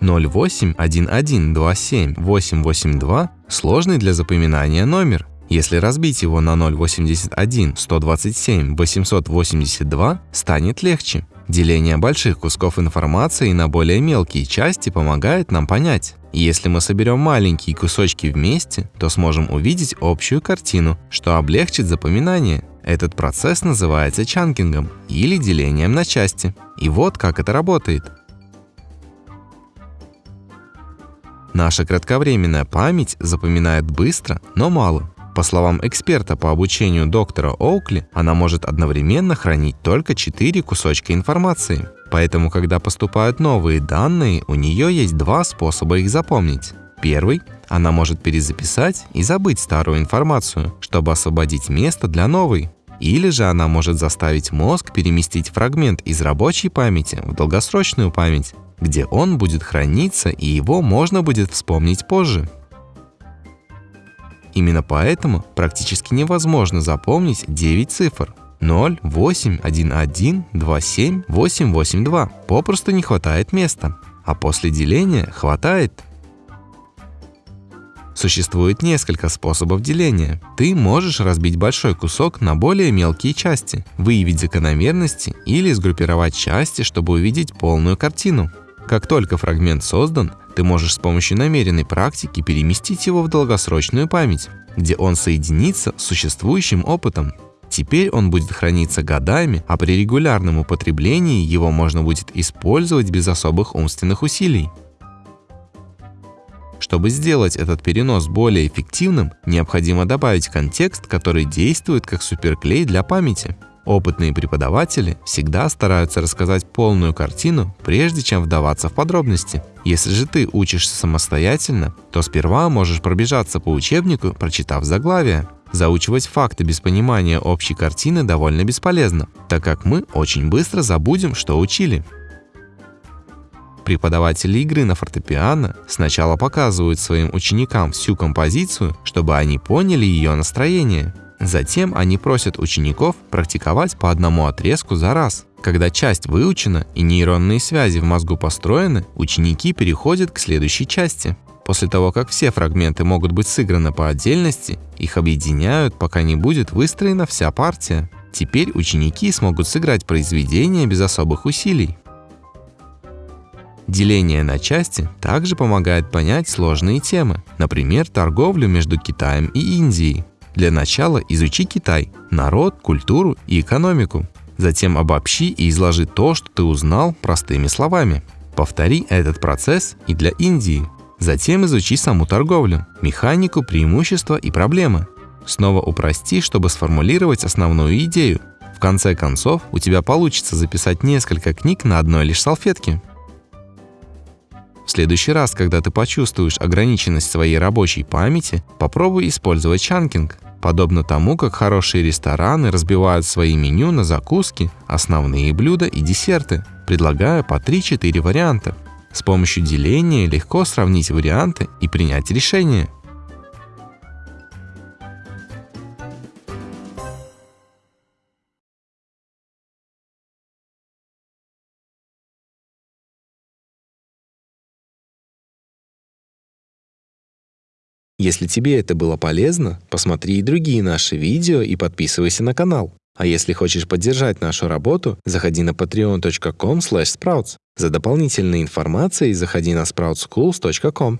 081127882 – сложный для запоминания номер. Если разбить его на 081 127 882, станет легче. Деление больших кусков информации на более мелкие части помогает нам понять. Если мы соберем маленькие кусочки вместе, то сможем увидеть общую картину, что облегчит запоминание. Этот процесс называется чанкингом или делением на части. И вот как это работает. Наша кратковременная память запоминает быстро, но мало. По словам эксперта по обучению доктора Оукли, она может одновременно хранить только 4 кусочка информации. Поэтому, когда поступают новые данные, у нее есть два способа их запомнить. Первый – она может перезаписать и забыть старую информацию, чтобы освободить место для новой. Или же она может заставить мозг переместить фрагмент из рабочей памяти в долгосрочную память, где он будет храниться и его можно будет вспомнить позже. Именно поэтому практически невозможно запомнить 9 цифр. 0, 8, 1, 1, 2, 7, 8, 8, 2. Попросту не хватает места. А после деления хватает. Существует несколько способов деления. Ты можешь разбить большой кусок на более мелкие части, выявить закономерности или сгруппировать части, чтобы увидеть полную картину. Как только фрагмент создан, ты можешь с помощью намеренной практики переместить его в долгосрочную память, где он соединится с существующим опытом. Теперь он будет храниться годами, а при регулярном употреблении его можно будет использовать без особых умственных усилий. Чтобы сделать этот перенос более эффективным, необходимо добавить контекст, который действует как суперклей для памяти. Опытные преподаватели всегда стараются рассказать полную картину, прежде чем вдаваться в подробности. Если же ты учишься самостоятельно, то сперва можешь пробежаться по учебнику, прочитав заглавие. Заучивать факты без понимания общей картины довольно бесполезно, так как мы очень быстро забудем, что учили. Преподаватели игры на фортепиано сначала показывают своим ученикам всю композицию, чтобы они поняли ее настроение. Затем они просят учеников практиковать по одному отрезку за раз. Когда часть выучена и нейронные связи в мозгу построены, ученики переходят к следующей части. После того, как все фрагменты могут быть сыграны по отдельности, их объединяют, пока не будет выстроена вся партия. Теперь ученики смогут сыграть произведение без особых усилий. Деление на части также помогает понять сложные темы, например, торговлю между Китаем и Индией. Для начала изучи Китай, народ, культуру и экономику. Затем обобщи и изложи то, что ты узнал простыми словами. Повтори этот процесс и для Индии. Затем изучи саму торговлю, механику, преимущества и проблемы. Снова упрости, чтобы сформулировать основную идею. В конце концов, у тебя получится записать несколько книг на одной лишь салфетке. В следующий раз, когда ты почувствуешь ограниченность своей рабочей памяти, попробуй использовать чанкинг. Подобно тому, как хорошие рестораны разбивают свои меню на закуски, основные блюда и десерты, предлагая по 3-4 варианта. С помощью деления легко сравнить варианты и принять решение – Если тебе это было полезно, посмотри и другие наши видео и подписывайся на канал. А если хочешь поддержать нашу работу, заходи на patreon.com sprouts. За дополнительной информацией заходи на sproutsschools.com.